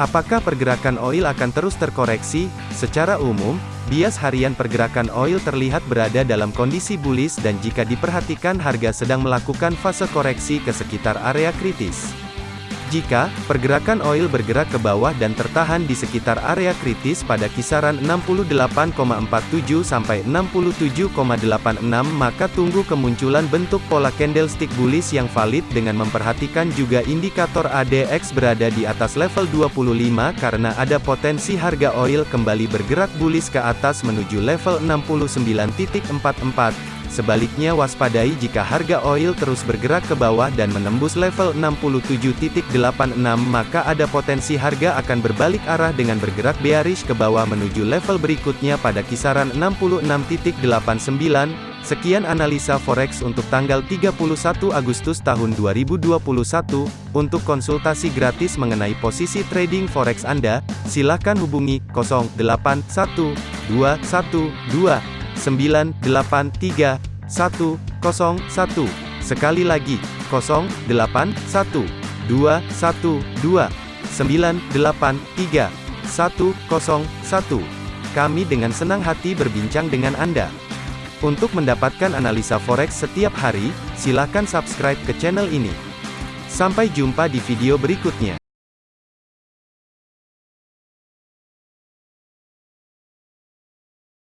Apakah pergerakan oil akan terus terkoreksi? Secara umum, bias harian pergerakan oil terlihat berada dalam kondisi bullish dan jika diperhatikan harga sedang melakukan fase koreksi ke sekitar area kritis. Jika pergerakan oil bergerak ke bawah dan tertahan di sekitar area kritis pada kisaran 68,47 sampai 67,86 maka tunggu kemunculan bentuk pola candlestick bullish yang valid dengan memperhatikan juga indikator ADX berada di atas level 25 karena ada potensi harga oil kembali bergerak bullish ke atas menuju level 69.44 Sebaliknya waspadai jika harga oil terus bergerak ke bawah dan menembus level 67.86 maka ada potensi harga akan berbalik arah dengan bergerak bearish ke bawah menuju level berikutnya pada kisaran 66.89. Sekian analisa forex untuk tanggal 31 Agustus tahun 2021. Untuk konsultasi gratis mengenai posisi trading forex Anda, silakan hubungi 081212 983 101. Sekali lagi, 081 212 983 101. Kami dengan senang hati berbincang dengan Anda. Untuk mendapatkan analisa forex setiap hari, silakan subscribe ke channel ini. Sampai jumpa di video berikutnya.